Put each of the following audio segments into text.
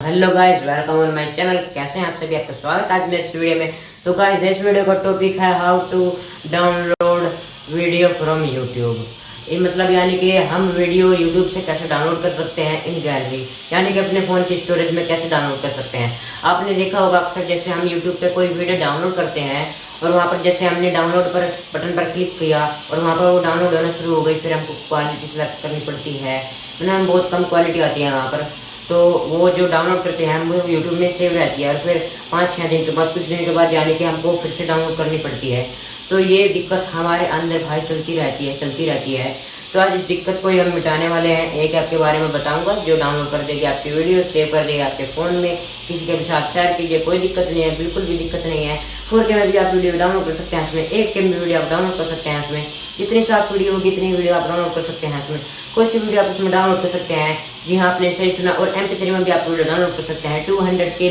Hello guys, welcome on my channel. कैसे हैं आप सभी? आपका स्वागत है आज मेरे इस वीडियो में। तो गाइस, इस वीडियो का टॉपिक है how to download video from YouTube ये मतलब यानी कि हम वीडियो यूट्यूब से कैसे डाउनलोड कर सकते हैं इन गैलरी यानी कि अपने फ़ोन की स्टोरेज में कैसे डाउनलोड कर सकते हैं। आपने देखा होगा अक्सर जैसे हम यूट्यूब पर कोई वीडियो डाउनलोड करते हैं और वहाँ पर जैसे हमने डाउनलोड पर बटन पर क्लिक किया और वहाँ पर वो डाउनलोड होना शुरू हो गई, फिर हमको क्वालिटी सेलेक्ट करनी पड़ती है। मतलब बहुत कम क्वालिटी आती है वहाँ पर। तो वो जो डाउनलोड करते हैं हम यूट्यूब में सेव रहती है और फिर पाँच छः दिन के बाद, कुछ दिन के बाद जाने के हमको फिर से डाउनलोड करनी पड़ती है। तो ये दिक्कत हमारे अंदर भाई चलती रहती है, चलती रहती है। तो आज इस दिक्कत को ही हम मिटाने वाले हैं। एक ऐप के बारे में बताऊँगा, जो डाउनलोड कर देगी आपकी वीडियो सेव कर देगी आपके फ़ोन में। किसी के भी साथ शेयर कीजिए, कोई दिक्कत नहीं है, बिल्कुल भी दिक्कत नहीं है। फोर के में भी आप वीडियो डाउनलोड कर सकते हैं इसमें, एक के वीडियो आप डाउनलोड कर सकते हैं इसमें। जितनी साफ़ वीडियो होगी, इतनी वीडियो आप डाउनलोड कर सकते हैं इसमें। कोई सी वीडियो आप इसमें डाउनलोड कर सकते हैं, जी हाँ आपने सही सुना, और एम में भी आप वीडियो डाउनलोड कर सकते हैं। टू हंड्रेड के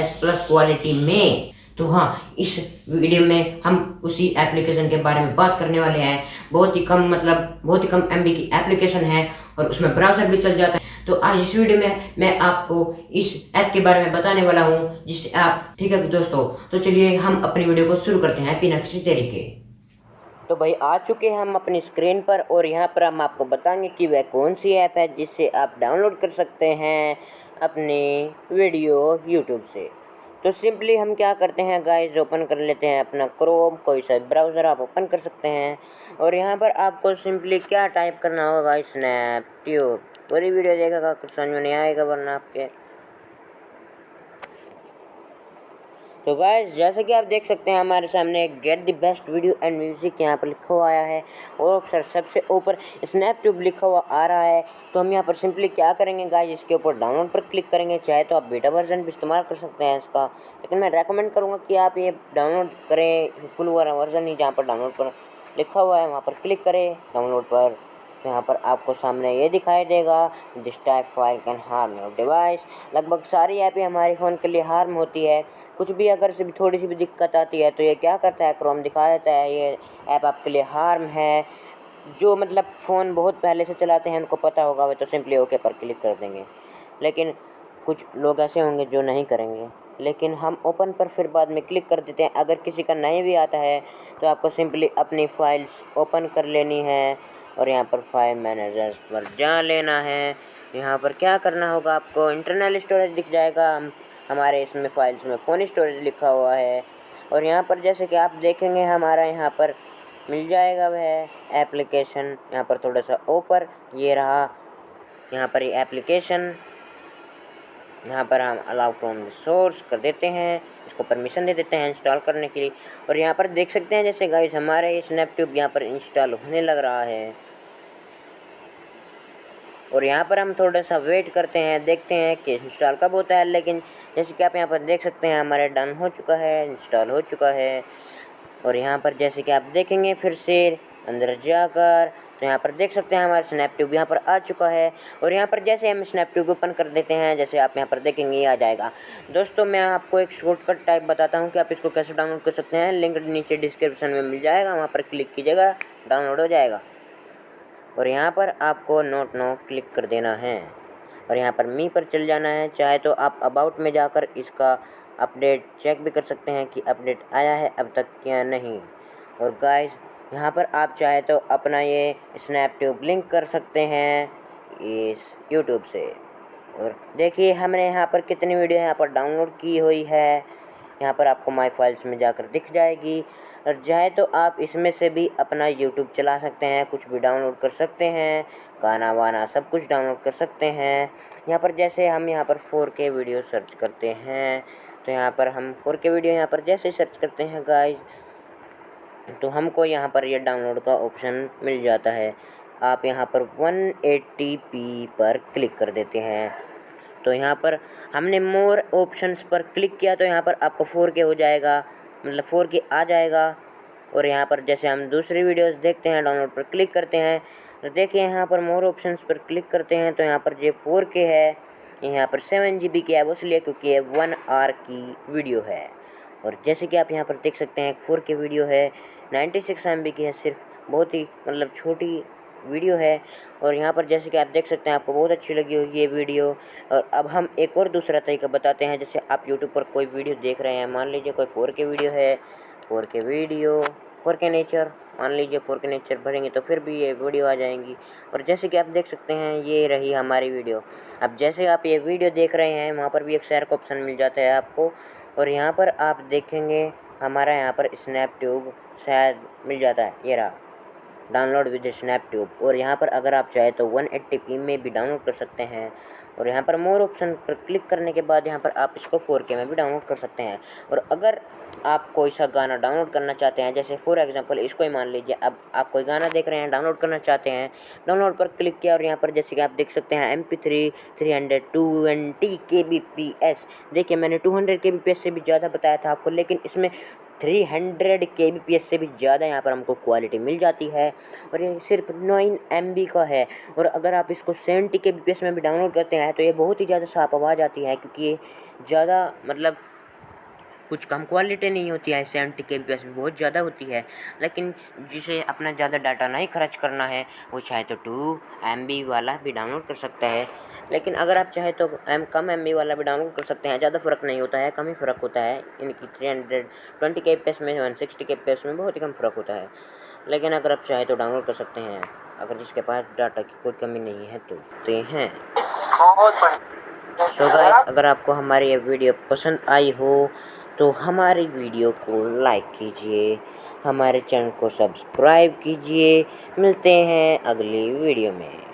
एस प्लस क्वालिटी में। तो हाँ इस वीडियो में हम उसी एप्लीकेशन के बारे में बात करने वाले हैं। बहुत ही कम मतलब बहुत ही कम एमबी की एप्लीकेशन है और उसमें ब्राउज़र भी चल जाता है। तो आज इस वीडियो में मैं आपको इस ऐप के बारे में बताने वाला हूँ, जिससे आप ठीक है दोस्तों? तो चलिए हम अपनी वीडियो को शुरू करते हैं बिना किसी तरीके तो भाई, आ चुके हैं हम अपनी स्क्रीन पर और यहाँ पर हम आपको बताएँगे कि वह कौन सी ऐप है जिससे आप डाउनलोड कर सकते हैं अपनी वीडियो यूट्यूब से। तो सिंपली हम क्या करते हैं गाइस ओपन कर लेते हैं अपना क्रोम कोई सा ब्राउज़र आप ओपन कर सकते हैं। और यहाँ पर आपको सिंपली क्या टाइप करना होगा स्नैप ट्यूब पूरी वीडियो देखेगा कुछ समझ में नहीं आएगा वरना आपके। तो गाइस, जैसे कि आप देख सकते हैं, हमारे सामने get the best video and music यहाँ पर लिखा हुआ आया है। और सर, सबसे ऊपर स्नैप ट्यूब लिखा हुआ आ रहा है। तो हम यहाँ पर सिंपली क्या करेंगे गाय इसके ऊपर डाउनलोड पर क्लिक करेंगे। चाहे तो आप बेटा वर्जन भी इस्तेमाल कर सकते हैं इसका। लेकिन मैं रेकमेंड करूँगा कि आप ये डाउनलोड करें फुल वर्जन ही जहाँ पर डाउनलोड पर लिखा हुआ है, वहाँ पर क्लिक करें डाउनलोड पर। यहाँ पर आपको सामने ये दिखाई देगा this type file can harm your device लगभग सारी ऐपें हमारे फ़ोन के लिए हार्म होती है। कुछ भी अगर से भी थोड़ी सी भी दिक्कत आती है तो ये क्या करता है? क्रोम दिखा देता है, ये ऐप आपके लिए हार्म है। जो मतलब फ़ोन बहुत पहले से चलाते हैं, उनको पता होगा, वे तो सिंपली ओके पर क्लिक कर देंगे। लेकिन कुछ लोग ऐसे होंगे जो नहीं करेंगे। लेकिन हम ओपन पर फिर बाद में क्लिक कर देते हैं। अगर किसी का नहीं भी आता है तो आपको सिंपली अपनी फ़ाइल्स ओपन कर लेनी है। और यहाँ पर फाइव मैनेजर पर जा लेना है। यहाँ पर क्या करना होगा आपको? इंटरनल स्टोरेज दिख जाएगा। हम, हमारे इसमें फाइल्स में फ़ोन स्टोरेज लिखा हुआ है। और यहाँ पर जैसे कि आप देखेंगे, हमारा यहाँ पर मिल जाएगा वह एप्लीकेशन यहाँ पर थोड़ा सा ऊपर, ये रहा यहाँ पर ये एप्लीकेशन यहाँ पर हम अलाउ फ्रॉम सोर्स कर देते हैं, इसको परमिशन दे देते हैं इंस्टॉल करने के लिए। और यहाँ पर देख सकते हैं जैसे गाइस हमारे स्नैप ट्यूब यहाँ पर इंस्टॉल होने लग रहा है। और यहाँ पर हम थोड़ा सा वेट करते हैं, देखते हैं कि इंस्टॉल कब होता है, लेकिन जैसे कि आप यहाँ पर देख सकते हैं, हमारे डन हो चुका है इंस्टॉल हो चुका है। और यहाँ पर जैसे कि आप देखेंगे, फिर से अंदर जाकर तो यहाँ पर देख सकते हैं हमारा स्नैप ट्यूब यहाँ पर आ चुका है और यहाँ पर जैसे हम स्नैप ट्यूब ओपन कर देते हैं, जैसे आप यहाँ पर देखेंगे, ये आ जाएगा। दोस्तों, मैं आपको एक शॉर्टकट टाइप बताता हूँ कि आप इसको कैसे डाउनलोड कर सकते हैं। लिंक नीचे डिस्क्रिप्शन में मिल जाएगा, वहाँ पर क्लिक कीजिएगा डाउनलोड हो जाएगा। और यहाँ पर आपको नोट नो क्लिक कर देना है। और यहाँ पर मी पर चल जाना है। चाहे तो आप अबाउट में जाकर इसका अपडेट चेक भी कर सकते हैं कि अपडेट आया है, अब तक या नहीं। और गाइस यहाँ पर आप चाहे तो अपना ये स्नैप ट्यूब लिंक कर सकते हैं इस यूट्यूब से। और देखिए, हमने यहाँ पर कितनी वीडियो यहाँ पर डाउनलोड की हुई है। यहाँ पर आपको माई फाइल्स में जाकर दिख जाएगी। और चाहे तो आप इसमें से भी अपना यूट्यूब चला सकते हैं, कुछ भी डाउनलोड कर सकते हैं, गाना वाना सब कुछ डाउनलोड कर सकते हैं। यहाँ पर जैसे हम यहाँ पर फोर के वीडियो सर्च करते हैं तो यहाँ पर हम फोर के वीडियो यहाँ पर जैसे सर्च करते हैं गाइज़ तो हमको यहाँ पर ये डाउनलोड का ऑप्शन मिल जाता है। आप यहाँ पर 180p पर क्लिक कर देते हैं। तो यहाँ पर हमने मोर ऑप्शंस पर क्लिक किया तो यहाँ पर आपको फोर के हो जाएगा मतलब फोर के आ जाएगा। और यहाँ पर जैसे हम दूसरी वीडियोस देखते हैं डाउनलोड पर क्लिक करते हैं तो देखिए यहाँ पर मोर ऑप्शंस पर क्लिक करते हैं तो यहाँ पर ये फोर के है। यहाँ पर सेवन जी बी की है वो इसलिए क्योंकि ये वन आर की वीडियो है। और जैसे कि आप यहाँ पर देख सकते हैं, फोर के वीडियो है नाइन्टी सिक्स एम की है, सिर्फ़ बहुत ही मतलब छोटी वीडियो है। और यहाँ पर जैसे कि आप देख सकते हैं, आपको बहुत अच्छी लगी होगी ये वीडियो। और अब हम एक और दूसरा तरीका बताते हैं, जैसे आप यूट्यूब पर कोई वीडियो देख रहे हैं, मान लीजिए कोई फोर के वीडियो है, फोर के वीडियो, फोर के नेचर, मान लीजिए फोर के नेचर भरेंगे तो फिर भी ये वीडियो आ जाएँगी। और जैसे कि आप देख सकते हैं, ये रही हमारी वीडियो। अब जैसे आप ये वीडियो देख रहे हैं, वहाँ पर भी एक शेयर का ऑप्शन मिल जाता है आपको। और यहाँ पर आप देखेंगे, हमारा यहाँ पर स्नैप ट्यूब शायद मिल जाता है। ये रहा। डाउनलोड विद स्नैप ट्यूब और यहाँ पर अगर आप चाहें तो वन एट्टी में भी डाउनलोड कर सकते हैं। और यहाँ पर मोर ऑप्शन पर क्लिक करने के बाद यहाँ पर आप इसको फोर के में भी डाउनलोड कर सकते हैं। और अगर आप कोई सा गाना डाउनलोड करना चाहते हैं, जैसे फॉर एग्जांपल इसको ही मान लीजिए, अब आप कोई गाना देख रहे हैं, डाउनलोड करना चाहते हैं, डाउनलोड पर क्लिक किया और यहाँ पर जैसे कि आप देख सकते हैं M P three three hundred twenty K B P S देखिए मैंने two hundred K B P S से भी ज़्यादा बताया था आपको, लेकिन इसमें three hundred K B P S से भी ज़्यादा यहाँ पर हमको क्वालिटी मिल जाती है और ये सिर्फ़ नाइन एम बी का है और अगर आप इसको सेवेंटी के बी पी एस में भी डाउनलोड करते हैं तो ये बहुत ही ज़्यादा साफ़ आवाज़ आती है, क्योंकि ये ज़्यादा मतलब कुछ कम क्वालिटी नहीं होती है सेवेंटी के बी भी बहुत ज़्यादा होती है। लेकिन जिसे अपना ज़्यादा डाटा नहीं खर्च करना है वो चाहे तो टू एम वाला भी डाउनलोड कर सकता है। लेकिन अगर आप चाहे तो एम कम एमबी वाला भी डाउनलोड कर सकते हैं ज़्यादा फ़र्क नहीं होता है कम ही फ़र्क होता है। इनकी three hundred twenty K P में वन सिक्सटी के पी में बहुत ही कम फ़र्क होता है। लेकिन अगर आप चाहे तो डाउनलोड कर सकते हैं। अगर जिसके पास डाटा की कोई कमी नहीं है तो, तो हैं। तो गाइस अगर आपको हमारी ये वीडियो पसंद आई हो तो हमारी वीडियो को लाइक कीजिए, हमारे चैनल को सब्सक्राइब कीजिए। मिलते हैं अगली वीडियो में।